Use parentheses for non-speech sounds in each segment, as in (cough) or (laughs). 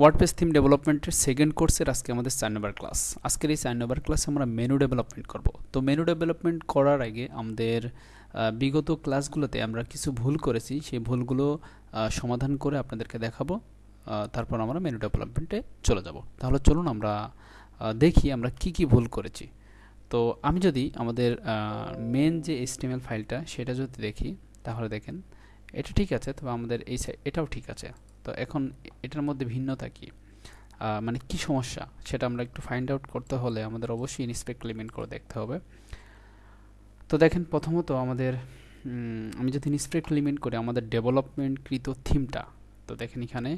WordPress theme ডেভেলপমেন্টের second কোর্সের আজকে আমাদের চার নম্বর ক্লাস আজকের এই চার নম্বর ক্লাসে আমরা মেনু ডেভেলপমেন্ট করব। তো মেনু ডেভেলপমেন্ট করার আগে আমাদের বিগত ক্লাসগুলোতে আমরা কিছু ভুল করেছি। সেই ভুলগুলো সমাধান করে আপনাদেরকে দেখাবো। তারপর আমরা মেনু ডেভেলপমেন্টে চলে যাব। তাহলে চলুন আমরা দেখি আমরা কি কি ভুল করেছি। তো আমি যদি আমাদের মেন যে এসটিএমএল ফাইলটা সেটা যদি দেখি, তাহলে দেখেন, এটা ঠিক আছে, তবে আমাদের এই এটাও ঠিক আছে। তো এখন এটার মধ্যে ভিন্নতা কি? মানে কি সমস্যা? সেটা আমরা একটু ফাইন্ড আউট করতে হলে আমাদের অবশ্যই ইনস্পেক্ট এলিমেন্ট করে দেখতে হবে। তো দেখেন, প্রথমত আমাদের আমি যদি ইনস্পেক্ট এলিমেন্ট করি, আমাদের ডেভেলপমেন্টকৃত থিমটা তো দেখেন এখানে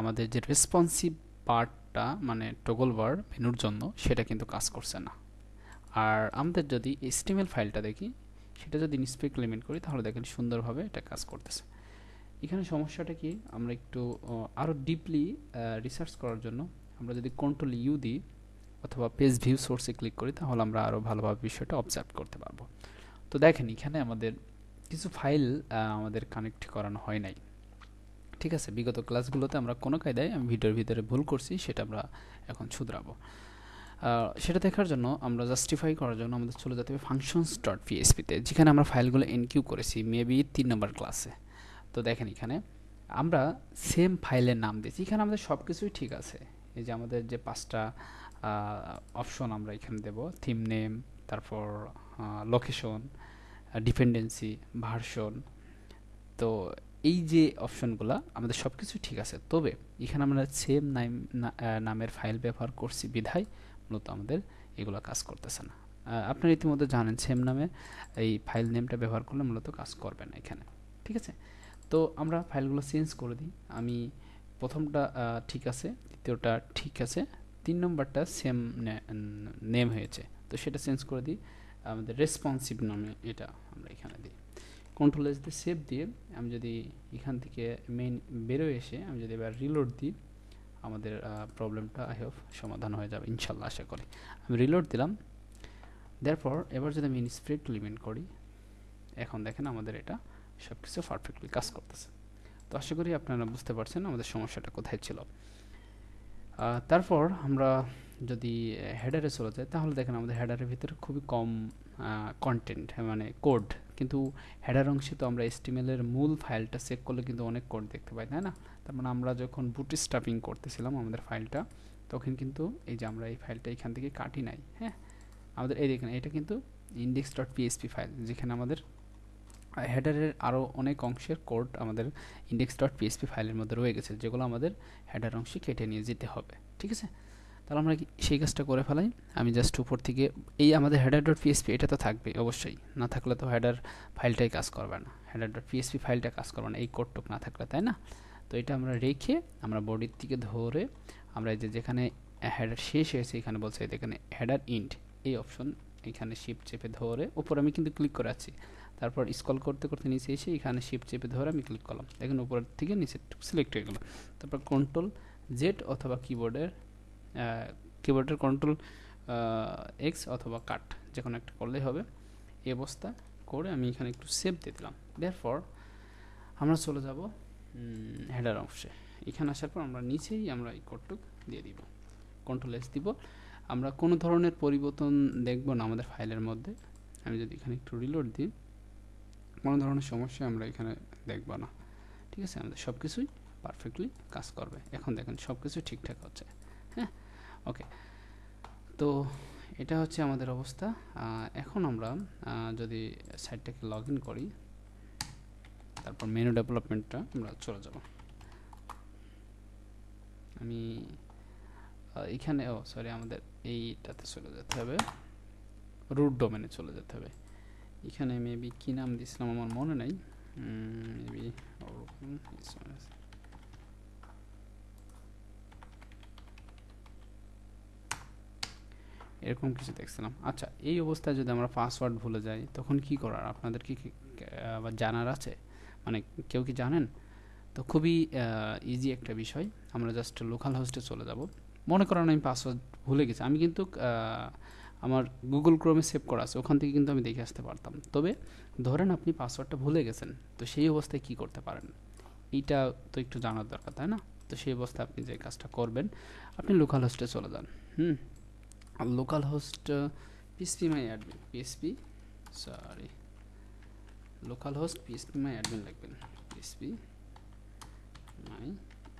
আমাদের যে রেসপন্সিভ পার্টটা মানে টগল বার মেনুর জন্য, সেটা কিন্তু কাজ করছে না। আর আমাদের যদি এস্টিমেল ফাইলটা দেখি, সেটা যদি ইনস্পেক্ট এলিমেন্ট করি, তাহলে দেখেন সুন্দরভাবে এটা কাজ করতেছে। এখানে সমস্যাটা কি? আমরা একটু আরও ডিপলি রিসার্চ করার জন্য আমরা যদি কন্ট্রোল ইউ দিই অথবা পেজ ভিউ সোর্সে ক্লিক করি, তাহলে আমরা আরও ভালোভাবে বিষয়টা অবজার্ভ করতে পারব। তো দেখেন, এখানে আমাদের কিছু ফাইল আমাদের কানেক্ট করানো হয় নাই। ঠিক আছে? বিগত ক্লাসগুলোতে আমরা কোনো কায়দায় আমি ভিডিওর ভিতরে ভুল করছি, সেটা আমরা এখন শুধরাবো। সেটা দেখার জন্য আমরা জাস্টিফাই করার জন্য আমাদের চলে যেতে হবে ফাংশনস ডট পিএসপিতে যেখানে আমরা ফাইলগুলো এনকিউ করেছি মেবি তিন নম্বর ক্লাসে তো দেখেন এখানে, আমরা সেম ফাইলের নাম দিয়েছি। এখানে আমাদের সব কিছুই ঠিক আছে। এই যে আমাদের যে পাঁচটা অপশন আমরা এখানে দেব। থিম নেম তারপর লোকেশন ডিপেন্ডেন্সি ভার্সন তো এই যে অপশনগুলো আমাদের সব কিছু ঠিক আছে। তবে এখানে আমরা সেম নাম নামের ফাইল ব্যবহার করছি বিধায়, মূলত আমাদের এগুলো কাজ করতেছে না। আপনারা ইতিমধ্যে জানেন সেম নামে এই ফাইল নেমটা ব্যবহার করলে মূলত কাজ করবে না এখানে। ঠিক আছে? তো আমরা ফাইলগুলো চেঞ্জ করে দিই। আমি প্রথমটা ঠিক আছে, দ্বিতীয়টা ঠিক আছে, তিন নম্বরটা সেম নেম হয়েছে। তো সেটা চেঞ্জ করে দিই। আমাদের রেসপন্সিভ নামে এটা আমরা এখানে দিই। কন্ট্রোল এস দিয়ে সেভ দিয়ে আমি যদি এখান থেকে মেইন বেরোয় এসে আমি যদি এবার রিলোড দিই, আমাদের প্রবলেমটা আই হোপ সমাধান হয়ে যাবে ইনশাল্লাহ আশা করি। আমি রিলোড দিলাম। দেরপর এবার যদি আমি ইনস্প্রেক্ট লিমিট করি, এখন দেখেন আমাদের এটা সব কিছু পারফেক্টলি কাজ করতেছে। তো আশা করি আপনারা বুঝতে পারছেন আমাদের সমস্যাটা কোথায় ছিল। তারপর আমরা যদি হেডারে চলে যাই, তাহলে দেখেন আমাদের হেডারের ভিতরে খুবই কম কন্টেন্ট মানে কোড কিন্তু হেডার অংশে তো আমরা এস্টিমেলের মূল ফাইলটা চেক করলে কিন্তু অনেক কোড দেখতে পাই, তাই না? তার মানে আমরা যখন বুটি স্টাফিং করতেছিলাম আমাদের ফাইলটা তখন কিন্তু এই যে আমরা এই ফাইলটা এখান থেকে কাটি নাই হ্যাঁ? আমাদের এই দেখেন, এটা কিন্তু ইন্ডেক্স ডট পিএসপি ফাইল যেখানে আমাদের হেডারের আরও অনেক অংশের কোড আমাদের ইন্ডেক্স ডট পিএসপি ফাইলের মধ্যে রয়ে গেছে, যেগুলো আমাদের হেডার অংশে কেটে নিয়ে যেতে হবে, ঠিক আছে? তাহলে আমরা সেই কাজটা করে ফেলাই? আমি জাস্ট উপর থেকে, এই আমাদের হেডার ডট পিএসপি এটা তো থাকবে অবশ্যই, না থাকলে তো হেডার ফাইলটাই কাজ করবে না হেডার ডট পিএসপি ফাইলটা কাজ করবে না, এই কোডটুক না থাকলে, তাই না? তো এটা আমরা রেখে আমরা বডির থেকে ধরে আমরা এই যে যেখানে হেডার শেষ হয়েছে, এখানে বলছে এখানে হেডার ইন্ট এই অপশন এখানে শিফট চেপে ধরে, উপর আমি কিন্তু ক্লিক করে আছি। তারপর স্কল করতে করতে নিচে এসে এখানে শিফট চেপে ধরে আমি ক্লিক করলাম। দেখেন উপরের থেকে নিচে সিলেক্ট হয়ে গেল। তারপর কন্ট্রোল জেড অথবা কিবোর্ডের কিবোর্ডের কন্ট্রোল এক্স অথবা কাট যে কোনো একটা করলেই হবে। এই অবস্থা করে আমি এখানে একটু সেভ দিয়ে দিলাম। দেয়ার পর আমরা চলে যাব হেডার অংশে। এখানে আসার পর আমরা নিচেই আমরা এই কোডটুক দিয়ে দিব। কন্ট্রোল এস দিব। আমরা কোনো ধরনের পরিবর্তন দেখব না আমাদের ফাইলের মধ্যে। আমি যদি এখানে একটু রিলোড দিই। কোনো ধরনের সমস্যা আমরা এখানে দেখব না। ঠিক আছে? আমাদের সব কিছুই পারফেক্টলি কাজ করবে। এখন দেখেন সব কিছু ঠিকঠাক হচ্ছে। হ্যাঁ? ওকে তো এটা হচ্ছে আমাদের অবস্থা। এখন আমরা যদি সাইটটাকে লগ ইন করি, তারপর মেনু ডেভেলপমেন্টটা আমরা চলে যাব। আমি এখানে, ও সরি আমাদের এইটাতে চলে যেতে হবে। রুট ডোমেনে চলে যেতে হবে। এখানে মেবি কি নাম দিয়েছিলাম আমার মনে নাই। মেবি এরকম কিছু দেখছিলাম। আচ্ছা এই অবস্থায় যদি আমরা পাসওয়ার্ড ভুলে যাই, তখন কি করার? আপনাদের কি জানার আছে? মানে কেউ কি জানেন? তো খুবই ইজি একটা বিষয়। আমরা জাস্ট লোকাল হোস্টে চলে যাব। মনে করেন আমি পাসওয়ার্ড ভুলে গেছি। আমি কিন্তু আমার গুগল ক্রোমে সেভ করা আছে, ওখান থেকে কিন্তু আমি দেখে আসতে পারতাম। তবে ধরেন আপনি পাসওয়ার্ডটা ভুলে গেছেন, তো সেই অবস্থায় কি করতে পারেন? এইটা তো একটু জানার দরকার, তাই না? তো সেই অবস্থায় আপনি যে কাজটা করবেন, আপনি লোকাল হোস্টে চলে যান। হুম? আর local host PSP my admin PSP sorry local host PSP my admin লিখবেন PSP my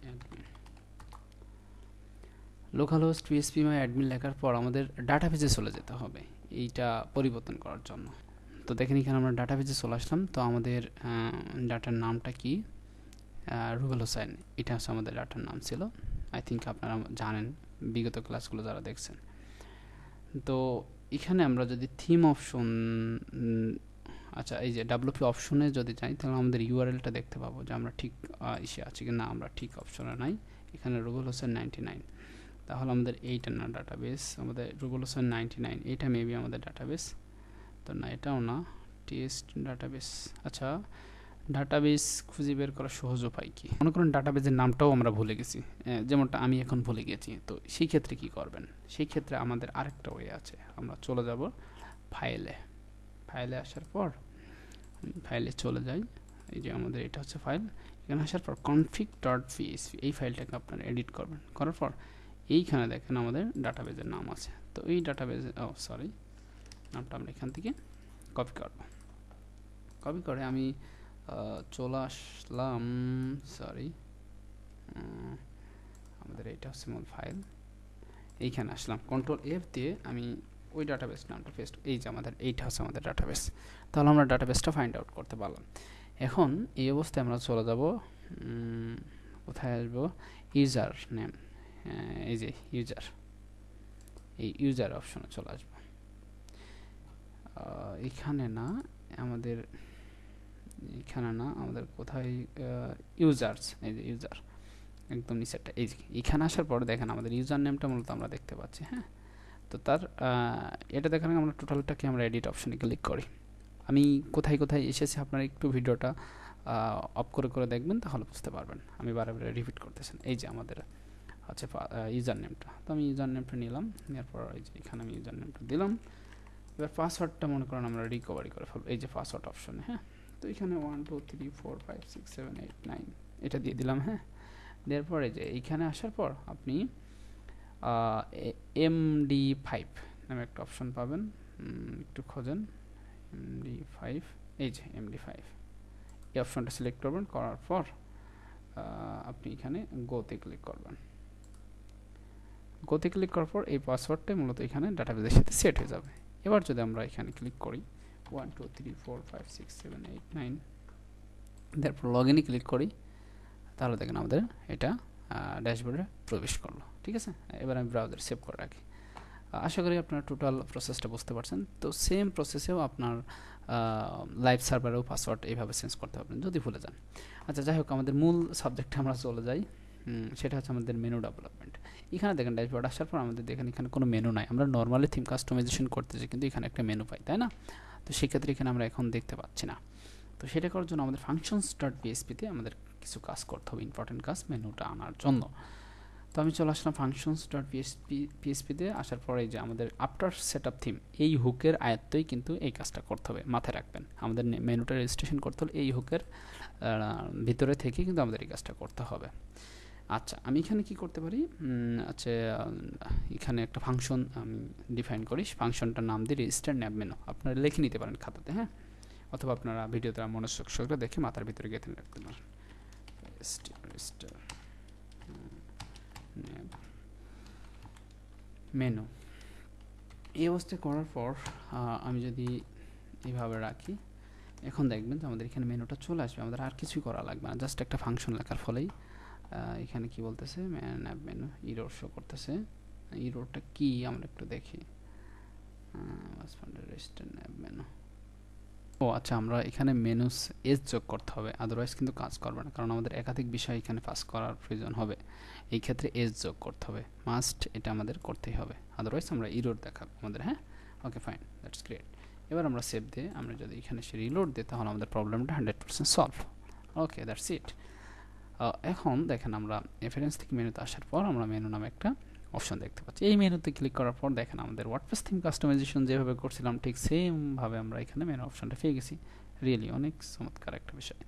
admin local host PSP my admin লেখার পর আমাদের ডাটাবেজে চলে যেতে হবে, এইটা পরিবর্তন করার জন্য। তো দেখেন এখানে আমরা ডাটাবেজে চলে আসলাম। তো আমাদের ডাটার নামটা কি? রুবেল হোসেন। এটা হচ্ছে আমাদের ডাটার নাম ছিল। আই থিঙ্ক আপনারা জানেন, বিগত ক্লাসগুলো যারা দেখছেন। তো এখানে আমরা যদি থিম অপশন আচ্ছা এই যে ডাব্লুপি অপশনে যদি যাই, তাহলে আমাদের ইউআরএলটা দেখতে পাবো যে আমরা ঠিক ইসে আছি কি না আমরা ঠিক অপশনে নাই। এখানে রুবেল হোসেন নাইনটি নাইন তাহলে আমাদের এইটা না ডাটাবেস আমাদের রুবেল হোসেন নাইনটি নাইন এইটা মেবি আমাদের ডাটাবেস তো না, এটাও না টেস্ট ডাটাবেস আচ্ছা ডাটাবেস খুঁজে বের করা সহজ উপায় কি? মনে করেন ডাটাবেসের নামটাও আমরা ভুলে গেছি। যেমনটা আমি এখন ভুলে গেছি। তো সেই ক্ষেত্রে কি করবেন? সেই ক্ষেত্রে আমাদের আরেকটা ওয়ে আছে। আমরা চলে যাব ফাইলে ফাইলে আসার পর ফাইলে চলে যাই। এই যে আমাদের এটা হচ্ছে ফাইল এখানে আসার পর কনফিগ ডট পিএসপি এই ফাইলটাকে আপনারা এডিট করবেন। করার পর এইখানে দেখেন আমাদের ডাটাবেজের নাম আছে। তো এই ডাটাবেজে, ও সরি নামটা আমরা এখান থেকে কপি করব। কপি করে আমি চলে আসলাম সরি আমাদের এইটা হচ্ছে মূল ফাইল এইখানে আসলাম। কন্ট্রোল এফ দিয়ে আমি ওই ডাটাবেস নামটা পেস্ট এই যে আমাদের, এইটা হচ্ছে আমাদের ডাটাবেস তাহলে আমরা ডাটাবেসটা ফাইন্ড আউট করতে পারলাম। এখন এই অবস্থায় আমরা চলে যাব কোথায় আসব? ইউজার নেম এই যে ইউজার এই ইউজার অপশনে চলে আসব। এখানে না আমাদের, এখানে না আমাদের কোথায় ইউজার্স এই যে ইউজার একদম নিচেরটা এই যে এখানে আসার পরে দেখেন আমাদের ইউজার নেমটা মূলত আমরা দেখতে পাচ্ছি হ্যাঁ? তো তার এটা দেখার আমরা টোটালটাকে আমরা এডিট অপশনে ক্লিক করি। আমি কোথায় কোথায় এসেছি আপনারা একটু ভিডিওটা অফ করে করে দেখবেন তাহলে বুঝতে পারবেন। আমি বারে বারে রিপিট করতেছেন। এই যে আমাদের হচ্ছে ইউজার নেমটা তো আমি ইউজার নেমটা নিলাম, নেওয়ার পর এই যে এখানে আমি ইউজার নেমটা দিলাম। এবার পাসওয়ার্ডটা মনে করেন আমরা রিকভারি করে ফেলব, এই যে পাসওয়ার্ড অপশনে হ্যাঁ? তো এখানে one two three four five six seven eight nine এটা দিয়ে দিলাম হ্যাঁ? দেওয়ার পরে যে এইখানে আসার পর আপনি এমডি ফাইভ নামে একটা অপশন পাবেন একটু খোঁজেন এমডি ফাইভ এই যে এমডি ফাইভ এই অপশনটা সিলেক্ট করবেন, করার পর আপনি এখানে গোতে ক্লিক করবেন। গোতে ক্লিক করার পর এই পাসওয়ার্ডটাই মূলত এখানে ডাটাবেজের সাথে সেট হয়ে যাবে। এবার যদি আমরা এখানে ক্লিক করি one two three four five six seven eight nine তারপর লগ ইনে ক্লিক করি, তাহলে দেখেন আমাদের এটা ড্যাশবোর্ডে প্রবেশ করল, ঠিক আছে? এবার আমি ব্রাউজার সেভ করে রাখি। আশা করি আপনারা টোটাল প্রসেসটা বুঝতে পারছেন। তো সেম প্রসেসেও আপনার লাইভ সার্ভারেও পাসওয়ার্ড এইভাবে চেঞ্জ করতে পারবেন, যদি ভুলে যান। আচ্ছা যাই হোক, আমাদের মূল সাবজেক্টে আমরা চলে যাই। সেটা হচ্ছে আমাদের মেনু ডেভেলপমেন্ট এখানে দেখেন ড্যাশবোর্ড আসার পর আমাদের দেখেন এখানে কোনো মেনু নাই। আমরা নর্মালি থিম কাস্টমাইজেশন করতেছি, কিন্তু এখানে একটা মেনু পাই, তাই না? তো সেক্ষেত্রে এখানে আমরা এখন দেখতে পাচ্ছি না। তো সেটা করার জন্য আমাদের ফাংশনস ডট পিএসপিতে আমাদের কিছু কাজ করতে হবে ইম্পর্টেন্ট কাজ মেনুটা আনার জন্য। তো আমি চলে আসলাম ফাংশনস ডট পিএসপি পিএসপিতে আসার পরে যে আমাদের আফটার সেট আপ থিম এই হুকের আয়ত্তই কিন্তু এই কাজটা করতে হবে, মাথায় রাখবেন। আমাদের মেনুটা রেজিস্ট্রেশন করতে হলে এই হুকের ভিতরে থেকে কিন্তু আমাদের এই কাজটা করতে হবে। আচ্ছা আমি এখানে কি করতে পারি? আচ্ছা এখানে একটা ফাংশন আমি ডিফাইন করি। ফাংশনটার নাম দিয়ে রেজিস্টার ন্যাব মেনু আপনারা লিখে নিতে পারেন খাতাতে হ্যাঁ? অথবা আপনারা ভিডিওতে মনোযোগ সহকারে দেখে মাথার ভিতরে গেঁথে রাখতে পারেন। রেজিস্টার মেনু এই অবস্থায় করার পর আমি যদি এইভাবে রাখি, এখন দেখবেন যে আমাদের এখানে মেনুটা চলে আসবে। আমাদের আর কিছুই করা লাগবে না। জাস্ট একটা ফাংশন লেখার ফলেই এখানে কি বলতেছে? ম্যাপ মেনু ইরোর শো করতেছে। ইরোরটা কি? আমরা একটু দেখি। মেনু ও আচ্ছা আমরা এখানে মেনুস এজ যোগ করতে হবে। আদারওয়াইজ কিন্তু কাজ করবে না। কারণ আমাদের একাধিক বিষয় এখানে পাস করার প্রয়োজন হবে। এই ক্ষেত্রে এজ যোগ করতে হবে। মাস্ট এটা আমাদের করতেই হবে। আদারওয়াইজ আমরা ইরোড দেখাবো আমাদের হ্যাঁ? ওকে ফাইন দ্যাটস গ্রেট এবার আমরা সেভ দিয়ে আমরা যদি এখানে সে রিলোড দিই, তাহলে আমাদের প্রবলেমটা hundred percent solve okay that's it এখন দেখেন আমরা রেফারেন্স থেকে মেনুতে আসার পর আমরা মেনু নামে একটা অপশন দেখতে পাচ্ছি। এই মেনুতে ক্লিক করার পর দেখেন আমাদের ওয়ার্ডপ্রেস থিম কাস্টমাইজেশন যেভাবে করছিলাম, ঠিক সেমভাবে আমরা এখানে মেনু অপশনটা পেয়ে গেছি। রিয়েলি অনেক চমৎকার একটা বিষয়।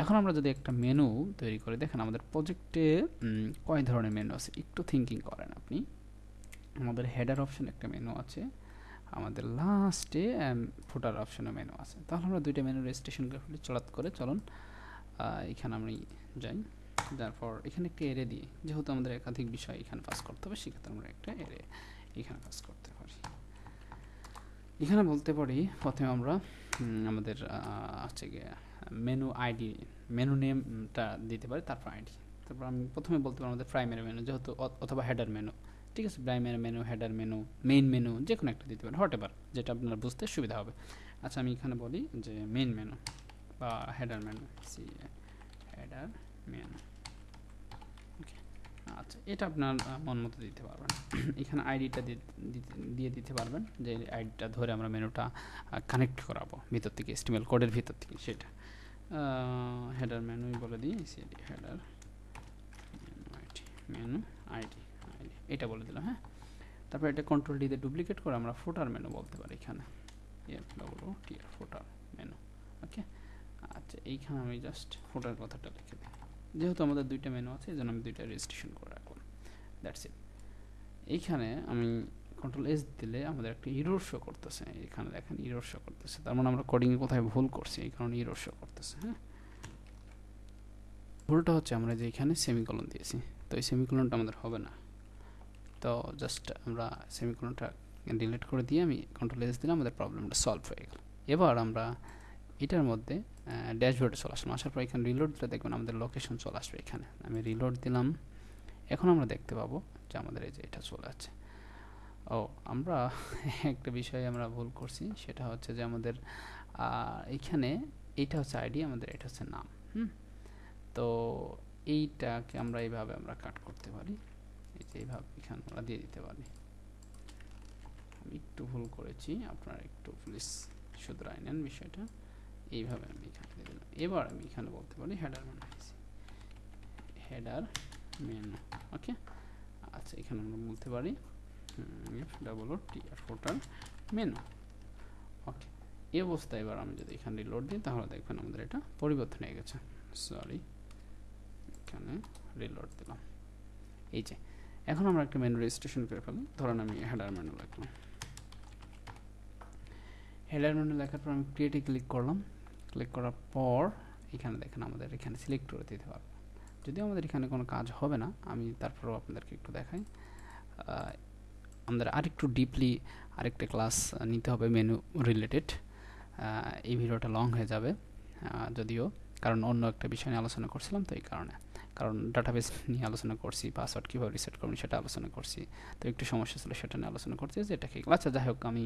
এখন আমরা যদি একটা মেনু তৈরি করি, দেখেন আমাদের প্রজেক্টে কয় ধরনের মেনু আছে? একটু থিঙ্কিং করেন আপনি। আমাদের হেডার অপশন একটা মেনু আছে। আমাদের লাস্টে ফুটার অপশনে মেনু আছে। তাহলে আমরা দুইটা মেনু রেজিস্ট্রেশন করে চলাত করে চলুন। এখানে আমি যাই, তারপর এখানে একটা এরে দিই যেহেতু আমাদের একাধিক বিষয় এখানে পাস করতে হবে, সেক্ষেত্রে আমরা একটা এরে এখানে পাস করতে পারি। এখানে বলতে পারি, প্রথমে আমরা আমাদের হচ্ছে গিয়ে মেনু আইডি মেনু নেমটা দিতে পারি, তারপর আইডি তারপর আমি প্রথমে বলতে পারি আমাদের প্রাইমারি মেনু যেহেতু অথবা হেডার মেনু ঠিক আছে primary menu header menu main menu যে কোনো একটা দিতে পারেন হোয়াট এভার যেটা আপনার বুঝতে সুবিধা হবে। আচ্ছা আমি এখানে বলি যে মেইন মেনু বা header menu C header menu okay আচ্ছা এটা আপনার মন মতো দিতে পারবেন। এখানে আইডিটা দিয়ে দিতে পারবেন। যে আইডিটা ধরে আমরা মেনুটা কানেক্ট করাবো ভিতর থেকে স্টিমেল কোডের ভিতর থেকে, সেটা। হেডার মেনুই বলে দিই CD header menu ID ID এটা বলে দিলাম হ্যাঁ? তারপর এটা কন্ট্রোল ডিতে ডুপ্লিকেট করে আমরা ফোটার মেনু বলতে পারি এখানে। F double O T footer menu okay আচ্ছা এইখানে আমি জাস্ট ফুটার কথাটা লিখে দিই। যেহেতু আমাদের দুইটা মেনু আছে, এই জন্য আমি দুইটা রেজিস্ট্রেশন করে রাখলাম দ্যাটস ইট এইখানে আমি কন্ট্রোল এস দিলে আমাদের একটা ইরোর শো করতেছে। এখানে দেখেন ইরোর শো করতেছে। তার মানে আমরা কোডিংয়ে কোথায় ভুল করছি, এই কারণে ইরোর শো করতেছে হ্যাঁ? ভুলটা হচ্ছে আমরা যে এখানে সেমিকলন দিয়েছি, তো এই সেমিকলনটা আমাদের হবে না। তো জাস্ট আমরা সেমিকলনটা ডিলিট করে দিয়ে আমি কন্ট্রোল এস দিলে আমাদের প্রবলেমটা সলভ হয়ে গেল। এবার আমরা এটার মধ্যে ড্যাশবোর্ডে চলে আসলাম। আসার পর এখানে রিলোড দিলে দেখবেন আমাদের লোকেশন চলে আসবে এখানে। আমি রিলোড দিলাম। এখন আমরা দেখতে পাবো যে আমাদের এই যে এটা চলে আছে ও, আমরা (laughs) একটা বিষয়ে আমরা ভুল করছি। সেটা হচ্ছে যে আমাদের এইখানে এইটা হচ্ছে আইডি আমাদের এটা হচ্ছে নাম। হুম? তো এইটাকে আমরা এইভাবে আমরা কাট করতে পারি। এই যে এইভাবে এখানে আমরা দিয়ে দিতে পারি। আমি একটু ভুল করেছি। আপনারা একটু প্লিজ শুধরাই নেন বিষয়টা। এইভাবে আমি এখানে দিলাম। এবার আমি এখানে বলতে পারি header menu header menu okay আচ্ছা এখানে আমরা বলতে পারি ডাবল ও টি আর ফোটার মেনু ওকে এই অবস্থায় এবার আমি যদি এখানে রিলোড দিই, তাহলে দেখবেন আমাদের এটা পরিবর্তন হয়ে গেছে। সরি এখানে রিলোড দিলাম। এই যে, এখন আমরা একটা মেনু রেজিস্ট্রেশন করে ফেলি। ধরেন আমি হেডার মেনু লিখলাম। হেডার মেনু লেখার পর আমি ক্রিয়েটে ক্লিক করলাম। ক্লিক করার পর এখানে দেখেন আমাদের এখানে সিলেক্ট করে দিতে পারব যদিও আমাদের এখানে কোনো কাজ হবে না, আমি তারপরেও আপনাদেরকে একটু দেখাই। আমাদের আরেকটু ডিপলি আরেকটা ক্লাস নিতে হবে মেনু রিলেটেড এই ভিডিওটা লং হয়ে যাবে। যদিও, কারণ অন্য একটা বিষয় নিয়ে আলোচনা করছিলাম তো এই কারণে। কারণ ডাটাবেস নিয়ে আলোচনা করছি পাসওয়ার্ড কীভাবে রিসেট করবেন সেটা আলোচনা করছি। তো একটু সমস্যা ছিল সেটা নিয়ে আলোচনা করছি যেটা কি আচ্ছা যাই হোক, আমি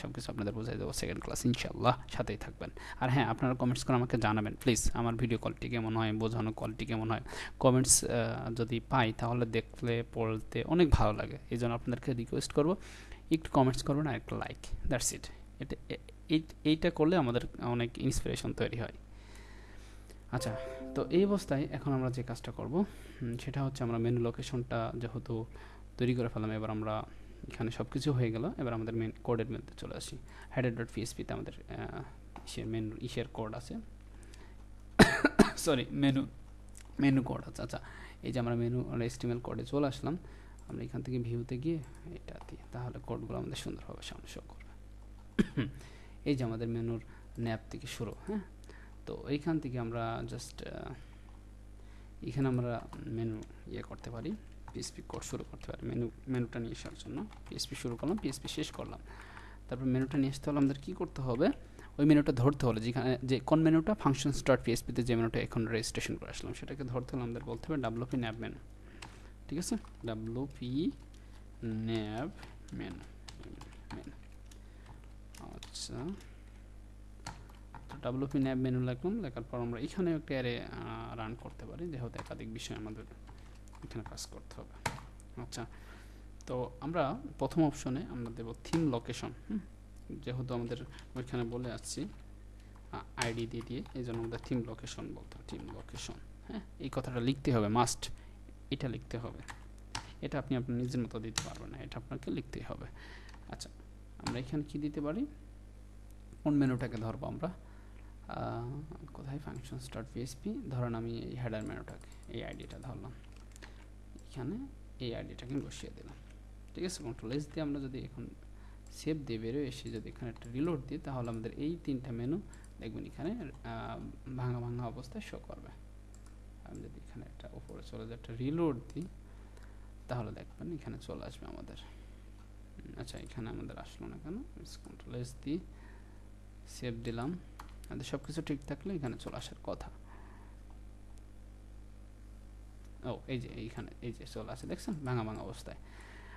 সব কিছু আপনাদের বোঝাই দেবো সেকেন্ড ক্লাস ইনশাল্লাহ সাথেই থাকবেন। আর হ্যাঁ আপনারা কমেন্টস করে আমাকে জানাবেন প্লিজ আমার ভিডিও কোয়ালিটি কেমন হয়, বোঝানো কোয়ালিটি কেমন হয়। কমেন্টস যদি পাই তাহলে দেখলে, পড়তে অনেক ভালো লাগে। এই জন্য আপনাদেরকে রিকোয়েস্ট করব, একটু কমেন্টস করবেন আর একটা লাইক দ্যাটস ইট এটা এইটা করলে আমাদের অনেক ইন্সপিরেশন তৈরি হয়। আচ্ছা তো এই অবস্থায় এখন আমরা যে কাজটা করব সেটা হচ্ছে আমরা মেনু লোকেশনটা যেহেতু তৈরি করে ফেলাম এবার আমরা এখানে সব কিছু হয়ে গেল, এবার আমাদের মেন কোডের মধ্যে চলে আসি। হেডেড ডট পিএসপিতে আমাদের ইসের মেনু ইসের কোড আছে। সরি মেনু মেনু কোড আছে। আচ্ছা এই যে আমরা মেনু এস্টিমেল কোডে চলে আসলাম, আমরা এখান থেকে ভিউতে গিয়ে এটা দিয়ে তাহলে কোডগুলো আমাদের সুন্দরভাবে সামনে শো করবে। এই যে আমাদের মেনুর ন্যাপ থেকে শুরু হ্যাঁ? তো এইখান থেকে আমরা জাস্ট এখানে আমরা মেনু ইয়ে করতে পারি পিএসপি কোড শুরু করতে পারি মেনু মেনুটা নিয়ে আসার জন্য। পিএসপি শুরু করলাম পিএসপি শেষ করলাম। তারপর মেনুটা নিয়ে আসতে হলে আমাদের কী করতে হবে? ওই মেনুটা ধরতে হলে যেখানে, যে কোন মেনুটা ফাংশন স্টার্ট পিএসপিতে যে মেনুটা এখন রেজিস্ট্রেশন করে আসলাম, সেটাকে ধরতে হলে আমাদের বলতে হবে ডাব্লু পি ন্যাব মেনু ঠিক আছে? W P nav menu menu আচ্ছা। ডাব্লুপি ন্যাব মেনু লিখলাম লেখার পর আমরা এখানে একটা অ্যারে রান করতে পারি যেহেতু একাধিক বিষয় আমাদের এখানে কাজ করতে হবে। আচ্ছা তো আমরা প্রথম অপশনে আমরা দেব থিম লোকেশন যেহেতু আমাদের ওইখানে বলে আসছি আইডি দিয়ে দিয়ে এই জন্য আমাদের থিম লোকেশন বলতে থিম লোকেশন হ্যাঁ? এই কথাটা লিখতে হবে মাস্ট এটা লিখতে হবে। এটা আপনি আপনার নিজের মতো দিতে পারবেন না, এটা আপনাকে লিখতেই হবে। আচ্ছা আমরা এখানে কি দিতে পারি? কোন মেনুটাকে ধরবো আমরা? কোথায় ফাংশনস ডট পিএসপি ধরুন আমি এই হেডার মেনুটাকে এই আইডিটা ধরলাম। এখানে এই আইডিটাকে বসিয়ে দিলাম। ঠিক আছে কন্ট্রোল এস দিয়ে আমরা যদি এখন সেভ দিয়ে বেরোয় এসে যদি এখানে একটা রিলোড দিই, তাহলে আমাদের এই তিনটা মেনু দেখবেন এখানে ভাঙা ভাঙা অবস্থায় শো করবে। আমি যদি এখানে একটা উপরে চলে যায় একটা রিলোড দিই, তাহলে দেখবেন এখানে চলে আসবে আমাদের। আচ্ছা এখানে আমাদের আসলো না কেন? কন্ট্রোল এস দিই সেভ দিলাম। আমাদের সব কিছু ঠিক থাকলে এখানে চলে আসার কথা। ও, এই যে, এইখানে, এই যে চলে আসে, দেখছেন? ভাঙা ভাঙা অবস্থায়।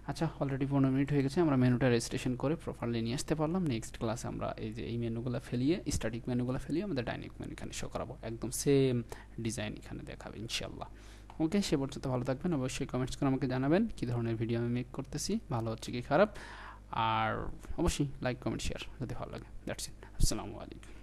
আচ্ছা অলরেডি পনেরো মিনিট হয়ে গেছে, আমরা মেনুটা রেজিস্ট্রেশন করে প্রপারলি নিয়ে আসতে পারলাম। নেক্সট ক্লাসে আমরা এই যে, এই মেনুগুলো ফেলিয়ে স্ট্যাটিক মেনুগুলো ফেলিয়ে আমাদের ডাইনিক মেনু এখানে শো করাবো। একদম সেম ডিজাইন এখানে দেখাবে ইনশাল্লাহ ওকে সে পর্যন্ত ভালো থাকবেন, অবশ্যই কমেন্টস করে আমাকে জানাবেন কী ধরনের ভিডিও আমি মেক করতেছি, ভালো হচ্ছে কি খারাপ। আর অবশ্যই লাইক কমেন্ট শেয়ার যদি ভালো লাগে দ্যাটস ইট আসসালামু আলাইকুম।